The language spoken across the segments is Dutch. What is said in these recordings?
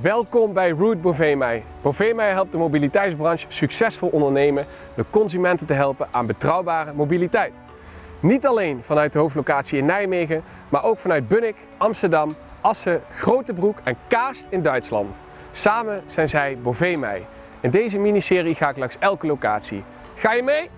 Welkom bij Route Bovemei. Bovemei helpt de mobiliteitsbranche succesvol ondernemen door consumenten te helpen aan betrouwbare mobiliteit. Niet alleen vanuit de hoofdlocatie in Nijmegen, maar ook vanuit Bunnik, Amsterdam, Assen, Grotebroek en Kaast in Duitsland. Samen zijn zij Bovemei. In deze miniserie ga ik langs elke locatie. Ga je mee?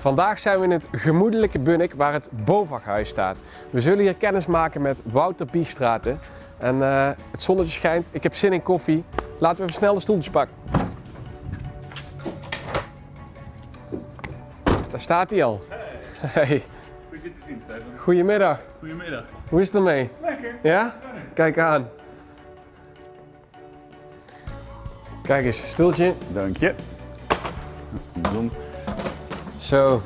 Vandaag zijn we in het gemoedelijke Bunnik waar het Bovaghuis staat. We zullen hier kennis maken met Wouter Biegstraten. En eh, het zonnetje schijnt, ik heb zin in koffie. Laten we even snel de stoeltjes pakken. Daar staat hij al. Hey, Goed je te zien, Stefan. goedemiddag. Goedemiddag. Hoe is het ermee? Lekker. Ja? Kijk aan. Kijk eens, stoeltje. Dank je. Zo.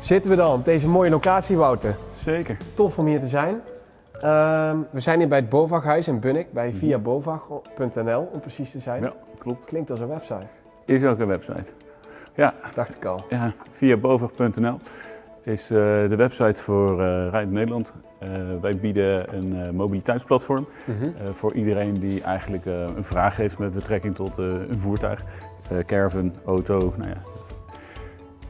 Zitten we dan op deze mooie locatie, Wouter? Zeker. Tof om hier te zijn. Ehm, we zijn hier bij het Bovaghuis in Bunnik, bij viabovag.nl om precies te zijn. Ja, klopt. Klinkt als een website, Is ook een website. Ja, dacht ik al. ja via bovig.nl is eh, de website voor eh Rijd Nederland. Eh, wij bieden een mobiliteitsplatform Mhm. voor iedereen die eigenlijk een vraag heeft met betrekking tot een voertuig. Caravan, auto, nou ja.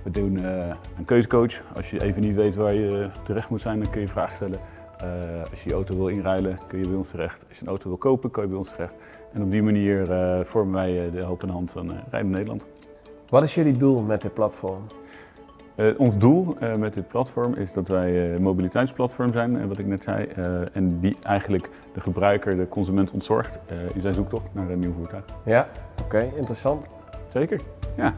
We doen eh, een keuzecoach. Als je even niet weet waar je terecht moet zijn, dan kun je vragen stellen. Eh, als je je auto wil inruilen, kun je bij ons terecht. Als je een auto wil kopen, kan je bij ons terecht. En op die manier eh, vormen wij eh, de helpende hand van eh Rijden Nederland. Wat is jullie doel met dit platform? Eh, ons doel eh, met dit platform is dat wij een mobiliteitsplatform zijn, eh, wat ik net zei. eh, en die eigenlijk de gebruiker, de consument ontzorgt eh, in zijn zoektocht naar een nieuw voertuig. Ja, oké, interessant. Zeker, ja.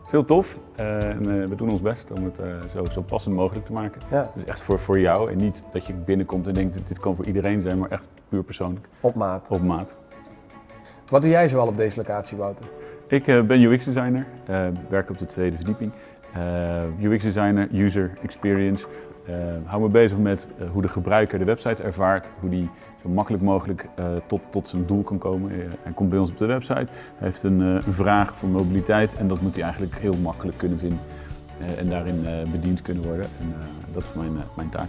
Het is heel tof eh, en eh, we doen ons best om het eh, zo, zo passend mogelijk te maken. Ja, Dus echt voor, voor jou en niet dat je binnenkomt en denkt dit kan voor iedereen zijn, maar echt puur persoonlijk, op maat. op maat. Wat doe jij zoal op deze locatie, Wouter? Ik ben UX-designer, werk op de tweede verdieping. Eh, UX-designer, user experience. Eh, hou me bezig met eh, hoe de gebruiker de website ervaart, hoe die zo makkelijk mogelijk tot, tot zijn doel kan komen. Hij komt bij ons op de website, hij heeft een, een vraag voor mobiliteit en dat moet hij eigenlijk heel makkelijk kunnen vinden. en daarin bediend kunnen worden. En dat is mijn, mijn taak.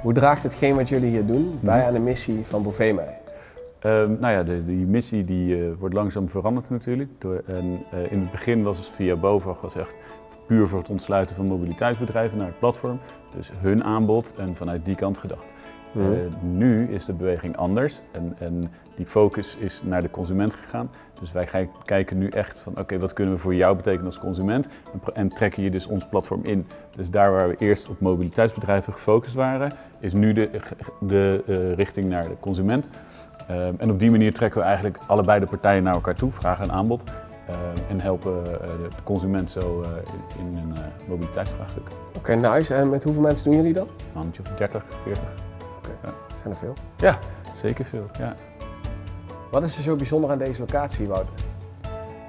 Hoe draagt hetgeen wat jullie hier doen bij aan de missie van Bovemei? Ehm, nou ja, de, die missie die, wordt langzaam veranderd natuurlijk. Door, en, in het begin was het via BOVAG was echt puur voor het ontsluiten van mobiliteitsbedrijven naar het platform. Dus hun aanbod en vanuit die kant gedacht. Mhm. Eh, nu is de beweging anders en, en die focus is naar de consument gegaan. Dus wij gaan kijken nu echt van oké, wat kunnen we voor jou betekenen als consument en trekken je dus ons platform in. Dus daar waar we eerst op mobiliteitsbedrijven gefocust waren, is nu de, de eh, richting naar de consument. Ehm, en op die manier trekken we eigenlijk allebei de partijen naar elkaar toe, vraag en aanbod. Ehm, en helpen eh, de de consument zo eh, in een eh, mobiliteitsvraagstuk. Oké, nice. En met hoeveel mensen doen jullie dat? Een handje of 30, 40. Zijn er veel. Ja, zeker veel. Ja. Wat is er zo bijzonder aan deze locatie, Wouter?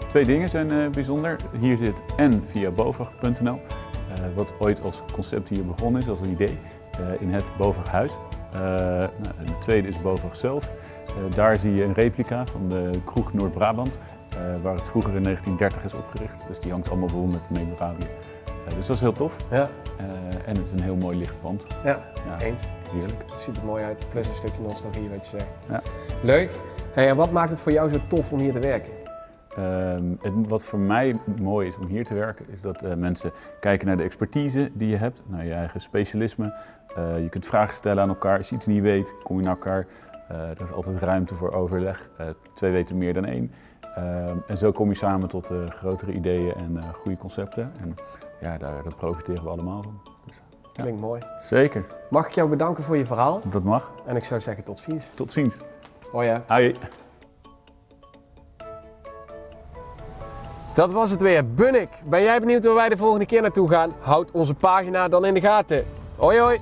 Twee dingen zijn eh, bijzonder. Hier zit en via bovag.nl, eh, wat ooit als concept hier begonnen is, als een idee, eh, in het Bovaghuis. Eh nou, de tweede is Bovag zelf. Eh, daar zie je een replica van de kroeg Noord-Brabant, eh, waar het vroeger in 1930 is opgericht. Dus die hangt allemaal vol met memorabilia. Eh, dus dat is heel tof. Ja, Eh, en het is een heel mooi licht pand. ja, Ja, eens. heerlijk. Ziet er mooi uit. Plus een stukje nostalgie, wat je zegt. Ja. Leuk. Hey, en wat maakt het voor jou zo tof om hier te werken? Ehm, het- wat voor mij mooi is om hier te werken, is dat eh, mensen kijken naar de expertise die je hebt, naar je eigen specialisme. Eh, je kunt vragen stellen aan elkaar. Als je iets niet weet, kom je naar elkaar. Eh, er is altijd ruimte voor overleg. Eh, twee weten meer dan één. Ehm, en zo kom je samen tot eh, grotere ideeën en eh, goede concepten. En ja, daar, daar profiteren we allemaal van. Dus, Klinkt mooi. zeker, Mag ik jou bedanken voor je verhaal? dat mag. En ik zou zeggen tot ziens. Tot ziens. Oh ja. Hoi. Dat was het weer. Bunnik. Ben jij benieuwd waar wij de volgende keer naartoe gaan? Houd onze pagina dan in de gaten. Hoi hoi.